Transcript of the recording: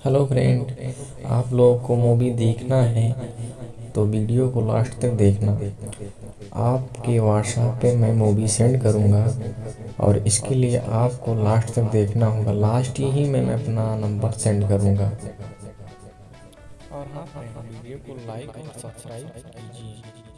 hello friend आप लोगों को मूवी देखना है तो वीडियो को लास्ट तक देखना आपके व्हाट्सएप पे मैं मूवी सेंड करूँगा और इसके लिए आपको लास्ट तक देखना होगा लास्ट ही में मैं अपना नंबर सेंड करूँगा और हाँ वीडियो को लाइक और सब्सक्राइब कीजिए